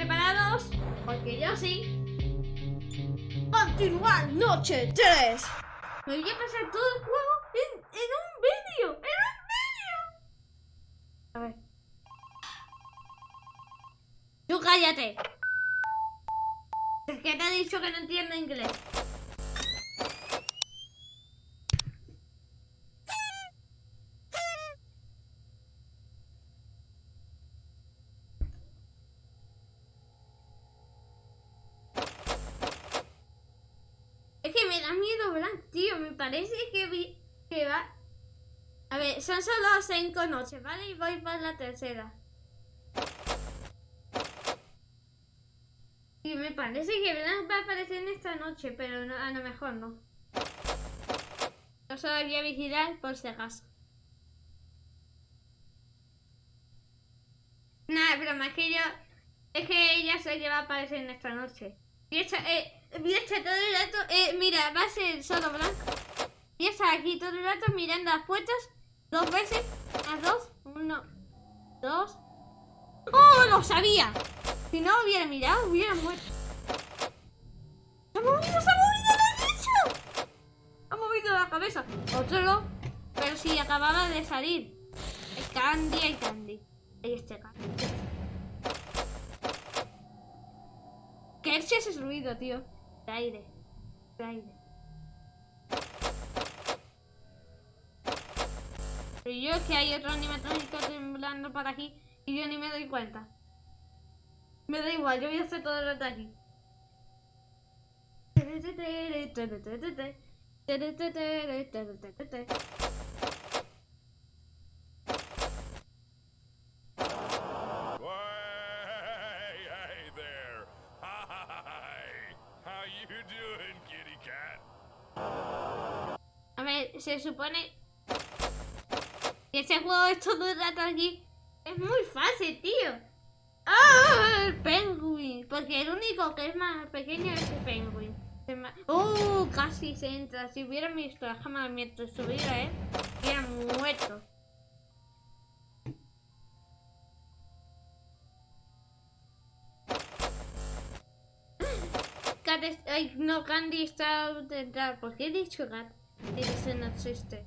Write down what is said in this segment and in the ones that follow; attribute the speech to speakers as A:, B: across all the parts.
A: preparados? Porque yo sí.
B: Continuar noche 3.
A: Me voy a pasar todo el juego en, en un vídeo. ¡En un vídeo! A ver. Tú cállate. Es que te he dicho que no entiendo inglés. Es que me da miedo Blanc, tío. Me parece que, vi, que va... A ver, son solo cinco noches, ¿vale? Y voy por la tercera. Y me parece que va a aparecer en esta noche, pero a lo mejor no. Yo solo voy a vigilar por si acaso. Nada, broma, es que yo... Es que ella se que va a aparecer en esta noche. Y esta, eh, voy a estar todo el rato... Eh, mira, va a ser solo blanco. A estar aquí todo el rato mirando las puertas. Dos veces. Las dos. Uno. Dos. ¡Oh, lo sabía! Si no hubiera mirado, hubiera muerto. ¡Se ha movido, se ha movido, dicho! Ha movido la cabeza. Otro. Pero si acababa de salir. El Candy, el Candy. Ahí está Candy. ¿Qué es ese ruido, tío? De aire. Aire. Pero yo es que hay otro animatrónico temblando por aquí y yo ni me doy cuenta. Me da igual, yo voy a hacer todo el rato aquí.
C: Hey, hey there. Hi. How you doing, kitty cat?
A: A ver, se supone que ese juego es todo el rato aquí. Es muy fácil, tío. ¡Ah! El penguin. Porque el único que es más pequeño es el penguin. ¡Uh! Casi se entra. Si hubiera visto la cámara mientras subiera, ¿eh? Hubiera muerto. Ay, no, Candy está. ¿Por qué he dicho Cat? Ese no existe.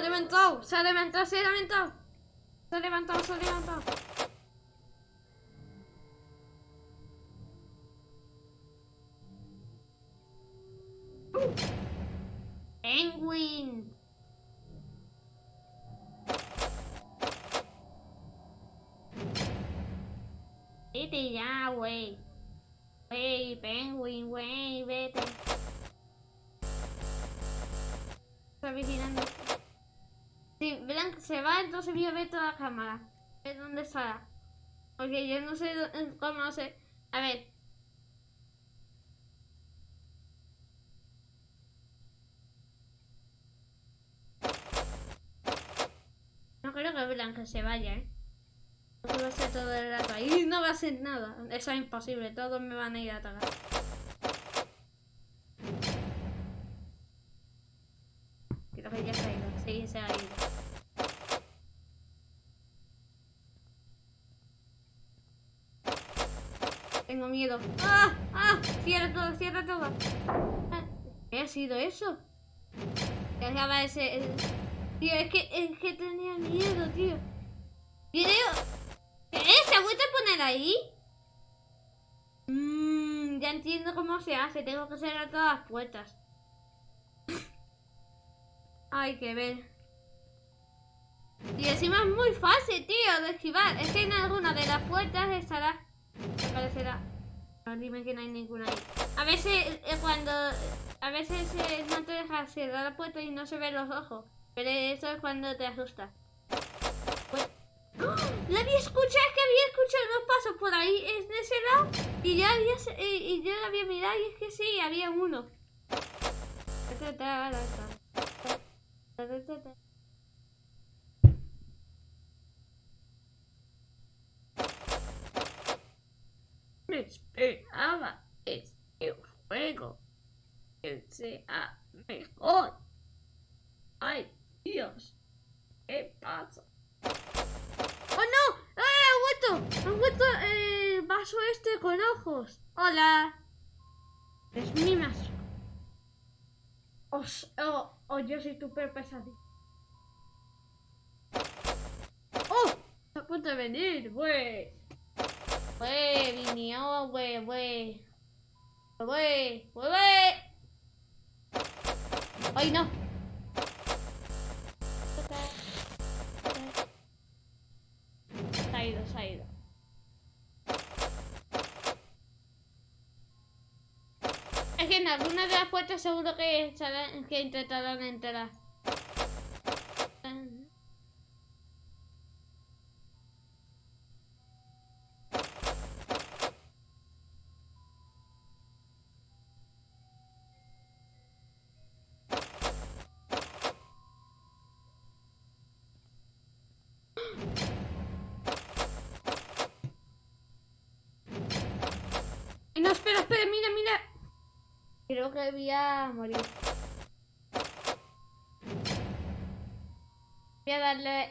A: ha levantado, se ha levantado, se ha levantado. Se ha se ha levantado. Penguin. Vete ya, güey. Güey, penguin, güey, vete. Está vigilando. Si Blanc se va, entonces voy a ver toda la cámara. ver dónde está. Porque yo no sé dó- cómo sé. A ver. No creo que Blanc se vaya, ¿eh? Porque va a ser todo el rato ahí. No va a hacer nada. Eso es imposible. Todos me van a ir a atacar. Miedo. ¡Ah! ¡Ah! Cierra todo, cierra todo. Ah, ¿Qué ha sido eso? Acaba ese... Tío, es que, es que tenía miedo, tío. Video... ¿Qué? ¿Se ha a poner ahí? Mmm, ya entiendo cómo se hace. Tengo que cerrar todas las puertas. Hay que ver. Y encima es muy fácil, tío, de esquivar. Es que en alguna de las puertas estará. Me parecerá. Dime que no hay ninguna ahí. A veces eh, cuando. A veces no te deja cerrar la puerta y no se ven los ojos. Pero eso es cuando te asustas. Pues-. La había escuchado, es que había escuchado los por ahí, es de ese lado, y ya había, y, yo lo había mirado y es que sí, había uno. Esperaba este juego que sea mejor. Ay, Dios, ¿qué pasa? ¡Oh no! ¡Eh, ha vuelto! ¡Ha vuelto el vaso este con ojos! ¡Hola! Es mi mazo. Os, oh, oh, yo soy tu peor pesadilla. ¡Oh! Está a punto de venir, güey. Güey, vinió, güey, güey. Güey, güey, güey. ¡Ay, no! Se ha ido, se ha ido. Es que en alguna de las puertas seguro que, que intentarán entrar. Ay, No, espera, espera, mira, mira. Creo que voy a morir. Voy a darle...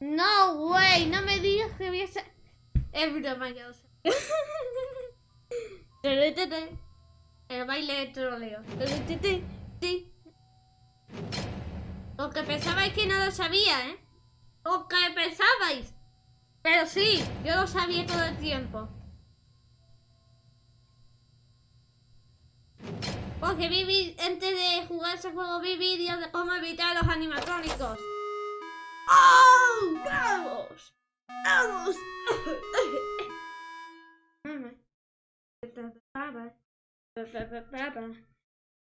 A: No, güey, no me digas que voy a ser... Es broma, ya lo sé. El baile de troleo. Lo que pensabais que no lo sabía, ¿eh? Lo que pensabais. Pero sí, yo lo sabía todo el tiempo. Porque vi, antes de jugar ese juego vi vídeos de cómo evitar los animatrónicos. ¡Oh! ¡Vamos! ¡Vamos!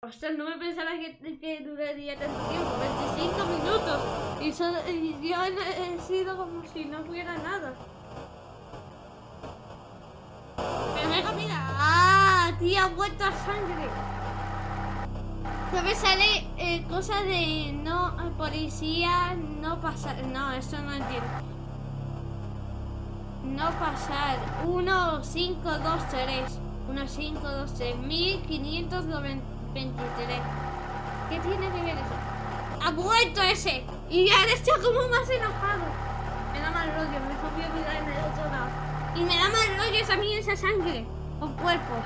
A: Ostras, no me pensaba que, que duraría tanto tiempo, 25 minutos. Y, solo- y yo he, he sido como si no hubiera nada. Pero venga, mira. ¡Ah! Tía, ha vuelto a sangre. Me sale eh, cosa de no eh, policía, no pasar. No, eso no entiendo. No pasar. 1, 5, 2, 3. 1, 5, 2, 3. 1523. ¿Qué tiene que ver eso? ¡Ha vuelto ese! Y ahora está como más enojado. Me da mal rollo, mejor voy a en el otro. Y me da mal rollo esa mí esa sangre. Con cuerpos.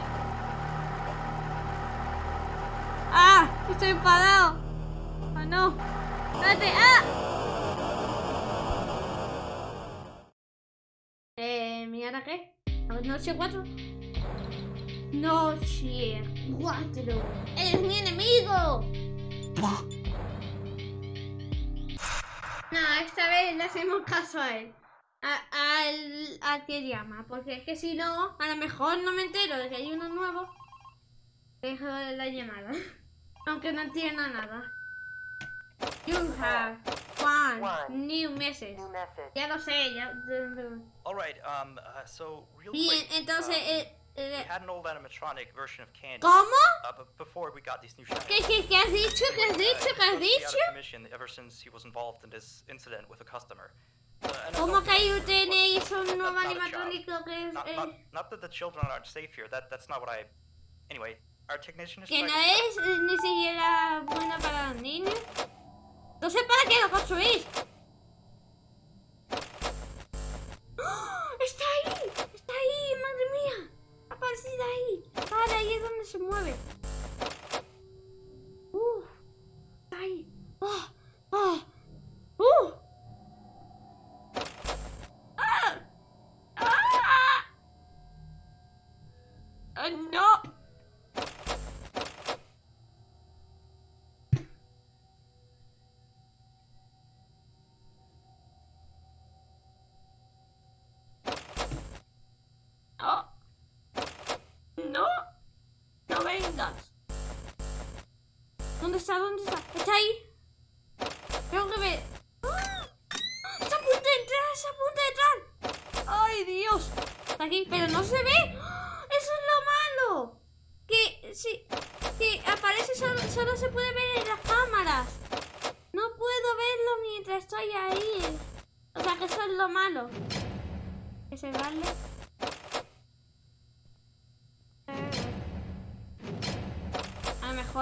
A: ¡Ah! Estoy enfadado. ¡Ah, no! ¡Espérate! ¡Ah! Eh, ¿mi ahora qué? ¿Noche 4? Noche 4. ¡Eres mi enemigo! No, esta vez le hacemos caso a él. Al, al que llama. Porque es que si no, a lo mejor no me entero de que hay uno nuevo. Dejo la llamada. Aunque no entienda nada. You have one,
D: One.
A: new message.
D: New message.
A: Ya lo sé, ya.
E: All right. Um. Uh, so real
A: Bien,
E: quick.
A: entonces.
E: um,
A: eh, eh,
E: we had an old animatronic version of Candy.
A: ¿Cómo?
E: Uh, but before we got these new shadows.
A: ¿Qué, qué, qué has dicho? ¿Qué has
E: uh,
A: dicho? ¿Qué has dicho?
E: commission ever since he was involved in this incident with a customer. Uh,
A: ¿Cómo que tenéis un nuevo
E: not a child.
A: animatrónico que es.
E: Not,
A: eh,
E: not, not that the children aren't safe here. That that's not what I. Anyway,
A: que no es ni siquiera bueno para los niños? Entonces, ¿para qué lo construís?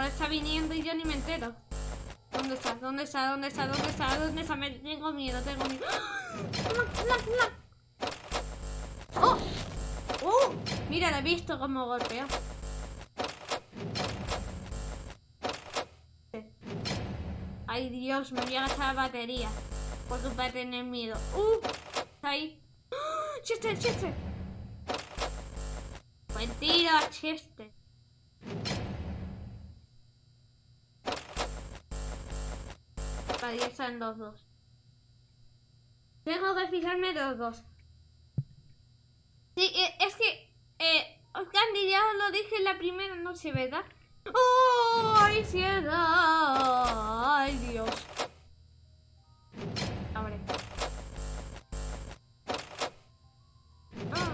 A: Está viniendo y yo ni me entero. ¿Dónde está? ¿Dónde está? ¿Dónde está? ¿Dónde está? ¿Dónde está? Me tengo miedo, tengo miedo. ¡Ah! ¡Oh! ¡Oh! Mira, lo he visto como golpea. Ay, Dios, me voy a gastar la batería. Porque va a tener miedo. ¡Uh! Está ahí. ¡Ah! ¡Chester, Chester! Buen tiro, Chester. Están los dos. Tengo que fijarme los dos. Sí, eh, es que... Eh, Candy, ya lo dije en la primera noche, ¿verdad? ¡Oh! ¡Ay, cielo! ¡Ay, Dios! Abre. Ah.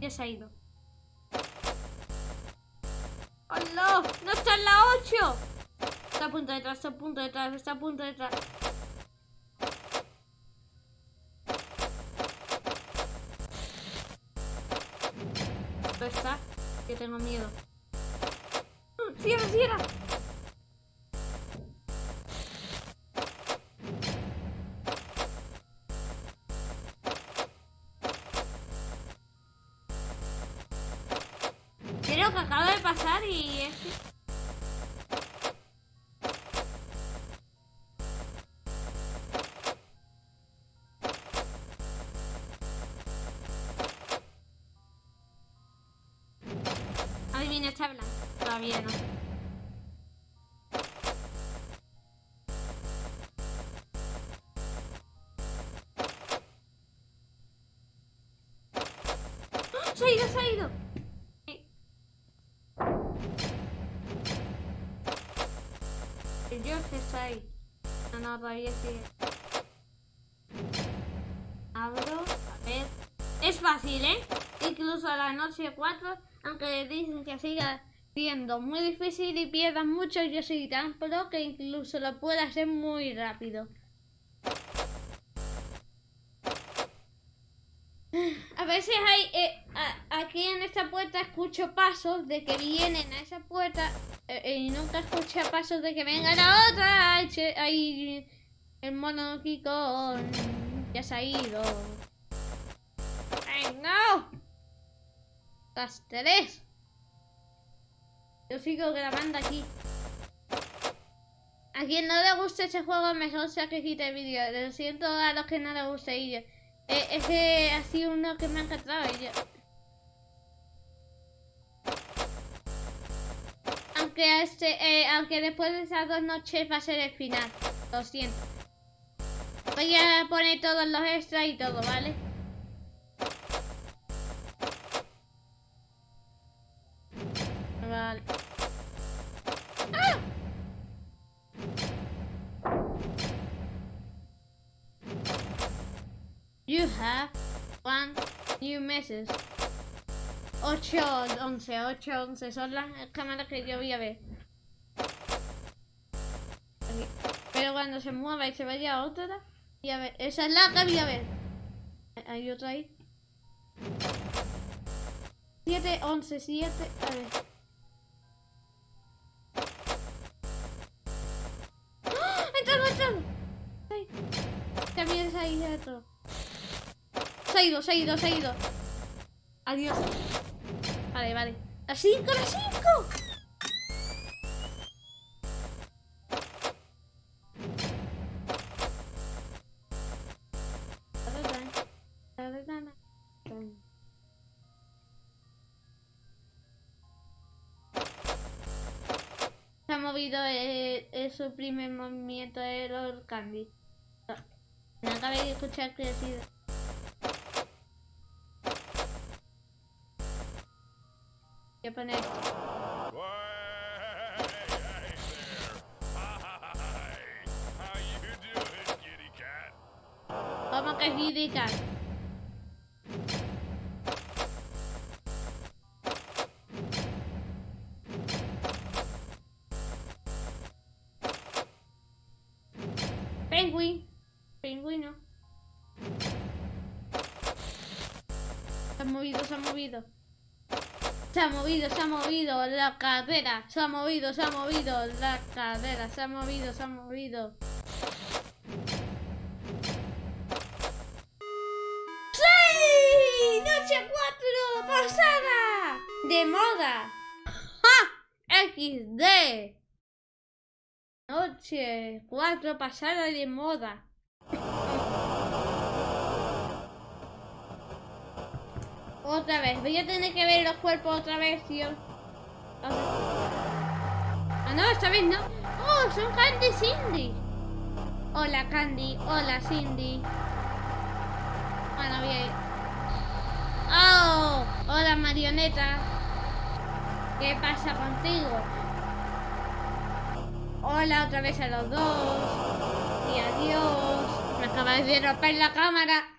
A: Ya se ha ido. ¡Hola! ¡No está en la 8! Está a punto de detrás, está a punto de detrás, está a punto de detrás. ¿Dónde está? Que tengo miedo. ¡Cierra, cierra! Acaba de pasar y es que- Adivina, está. Todavía no. El George está ahí. No. Abro, a ver. Es fácil, ¿eh? Incluso a la noche 4, aunque dicen que siga siendo muy difícil y pierdas mucho, yo soy tan pro que incluso lo puedo hacer muy rápido. A veces hay, eh, a- en esta puerta escucho pasos de que vienen a esa puerta eh, eh, y nunca escuché pasos de que vengan a otra. Ay, el mono Kiko ya se ha ido. ¡Ay, no! Las tres. Yo sigo grabando aquí. A quien no le guste este juego, mejor sea que quite el vídeo. Lo siento a los que no les guste y yo. Eh, es que ha sido uno que me ha encantado y yo. Aunque este, eh, aunque después de esas dos noches va a ser el final. Lo siento. Voy a poner todos los extras y todo, ¿vale? Vale. ¡Ah! You have one new message. 8, 11, 8, 11 son las cámaras que yo voy a ver. Pero cuando se mueva y se vaya a otra, voy a ver. Esa es la que voy a ver. Hay otra ahí. 7, 11, 7, a ver. ¡Ah! ¡Ha entrado, ha entrado! Ay. También se ha ido. Se ha ido, se ha ido, se ha ido. Adiós. Vale, vale. ¡Las 5, las 5! Se ha movido eh, eh, su primer movimiento de los Candy. Me acabé de escuchar que ha sido.
C: How you doing, kitty cat?
A: Movido, se ha movido la cadera. Se ha movido, se ha movido la cadera. Se ha movido, se ha movido. ¡Sí! ¡Noche 4! ¡Pasada! ¡De moda! ¡Ja! XD. Noche 4 pasada de moda. Otra vez, voy a tener que ver los cuerpos otra vez, tío. Ah, no, esta vez no. Oh, son Candy y Cindy. Hola, Candy. Hola, Cindy. Bueno, voy a ir. Oh, hola, marioneta. ¿Qué pasa contigo? Hola otra vez a los dos. Y adiós. Me acabáis de romper la cámara.